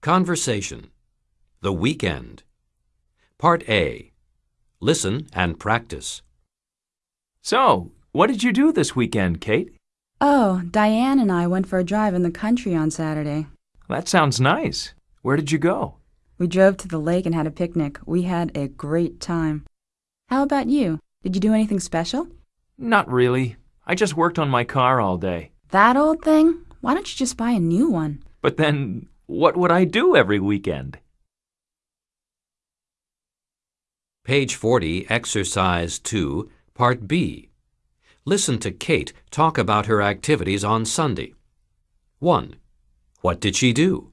Conversation. The Weekend. Part A. Listen and practice. So, what did you do this weekend, Kate? Oh, Diane and I went for a drive in the country on Saturday. That sounds nice. Where did you go? We drove to the lake and had a picnic. We had a great time. How about you? Did you do anything special? Not really. I just worked on my car all day. That old thing? Why don't you just buy a new one? But then, what would I do every weekend? Page 40, Exercise 2, Part B. Listen to Kate talk about her activities on Sunday. 1. What did she do?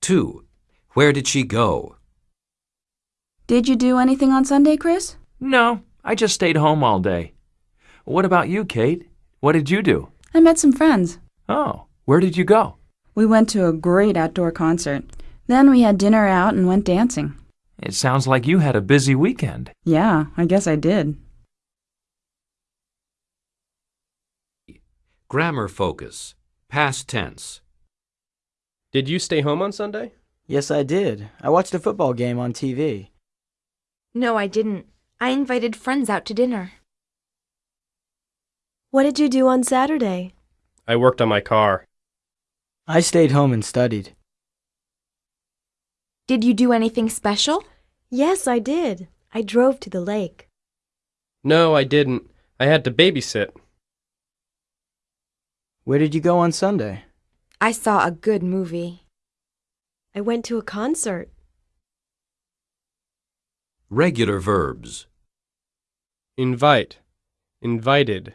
2. Where did she go? Did you do anything on Sunday, Chris? No, I just stayed home all day. What about you, Kate? What did you do? I met some friends. Oh, where did you go? We went to a great outdoor concert. Then we had dinner out and went dancing. It sounds like you had a busy weekend. Yeah, I guess I did. Grammar focus. Past tense. Did you stay home on Sunday? Yes, I did. I watched a football game on TV. No, I didn't. I invited friends out to dinner. What did you do on Saturday? I worked on my car. I stayed home and studied. Did you do anything special? Yes, I did. I drove to the lake. No, I didn't. I had to babysit. Where did you go on Sunday? I saw a good movie. I went to a concert. Regular verbs. Invite. Invited.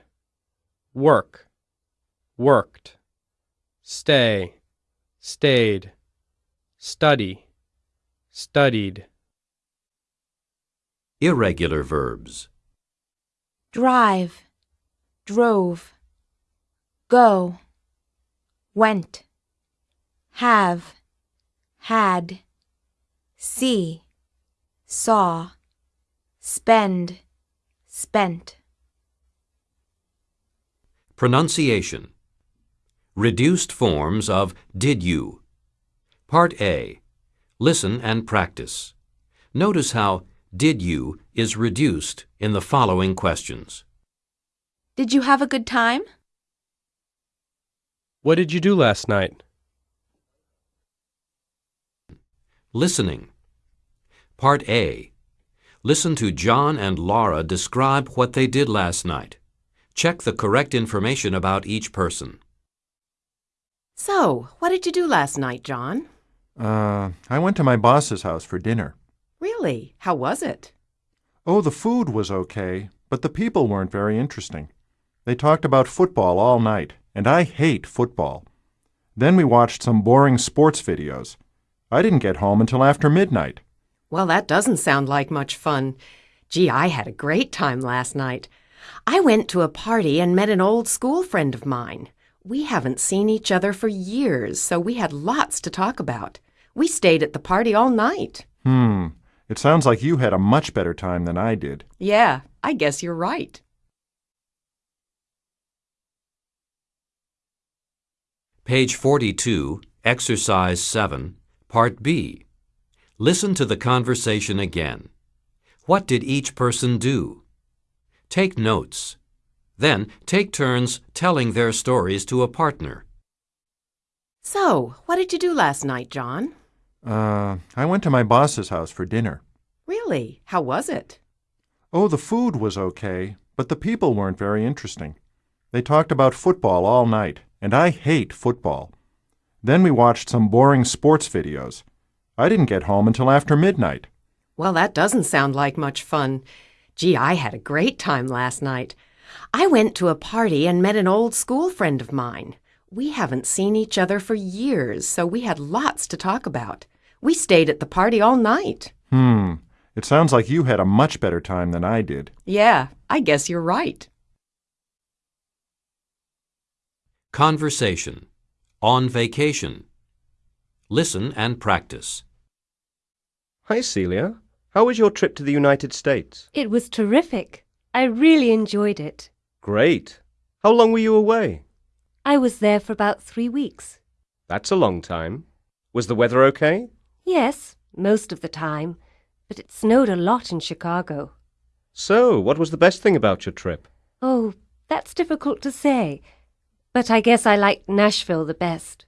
Work. Worked. Stay. Stayed. Study. Studied. Irregular verbs. Drive. Drove. Go. Went. Have. Had. See. Saw. Spend. Spent. Pronunciation. Reduced forms of did you. Part A. Listen and practice. Notice how did you is reduced in the following questions. Did you have a good time? What did you do last night? Listening. Part A. Listen to John and Laura describe what they did last night. Check the correct information about each person. So, what did you do last night, John? Uh, I went to my boss's house for dinner. Really? How was it? Oh, the food was okay, but the people weren't very interesting. They talked about football all night, and I hate football. Then we watched some boring sports videos. I didn't get home until after midnight. Well, that doesn't sound like much fun. Gee, I had a great time last night. I went to a party and met an old school friend of mine. We haven't seen each other for years, so we had lots to talk about. We stayed at the party all night. Hmm, it sounds like you had a much better time than I did. Yeah, I guess you're right. Page 42, Exercise 7, Part B. Listen to the conversation again. What did each person do? Take notes. Then take turns telling their stories to a partner. So, what did you do last night, John? Uh, I went to my boss's house for dinner. Really? How was it? Oh, the food was okay, but the people weren't very interesting. They talked about football all night, and I hate football. Then we watched some boring sports videos. I didn't get home until after midnight. Well, that doesn't sound like much fun. Gee, I had a great time last night. I went to a party and met an old school friend of mine. We haven't seen each other for years, so we had lots to talk about. We stayed at the party all night. Hmm, it sounds like you had a much better time than I did. Yeah, I guess you're right. Conversation. On vacation. Listen and practice. Hi, Celia. How was your trip to the United States? It was terrific. I really enjoyed it. Great. How long were you away? I was there for about three weeks. That's a long time. Was the weather okay? Yes, most of the time. But it snowed a lot in Chicago. So, what was the best thing about your trip? Oh, that's difficult to say. But I guess I liked Nashville the best.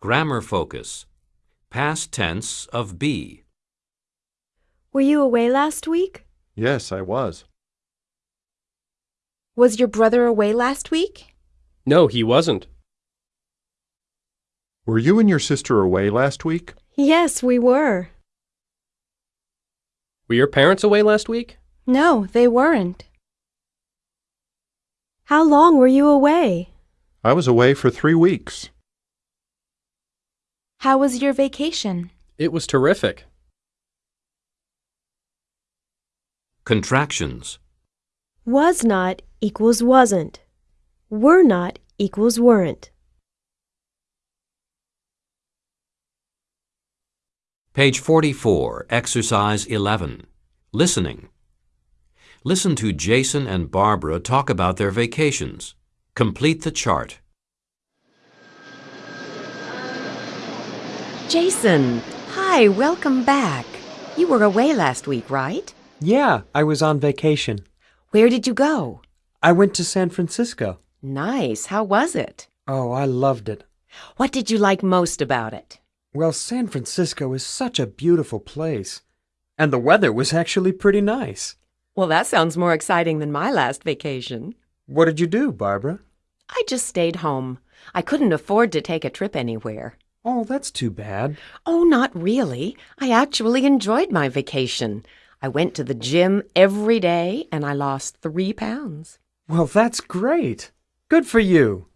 Grammar focus. Past tense of be. Were you away last week? Yes, I was. Was your brother away last week? No, he wasn't. Were you and your sister away last week? Yes, we were. Were your parents away last week? No, they weren't. How long were you away? I was away for three weeks. How was your vacation? It was terrific. Contractions. Was not equals wasn't. Were not equals weren't. Page 44, Exercise 11. Listening. Listen to Jason and Barbara talk about their vacations. Complete the chart. Jason, hi, welcome back. You were away last week, right? Yeah, I was on vacation. Where did you go? I went to San Francisco. Nice. How was it? Oh, I loved it. What did you like most about it? Well, San Francisco is such a beautiful place. And the weather was actually pretty nice. Well, that sounds more exciting than my last vacation. What did you do, Barbara? I just stayed home. I couldn't afford to take a trip anywhere. Oh, that's too bad. Oh, not really. I actually enjoyed my vacation. I went to the gym every day and I lost three pounds. Well, that's great. Good for you.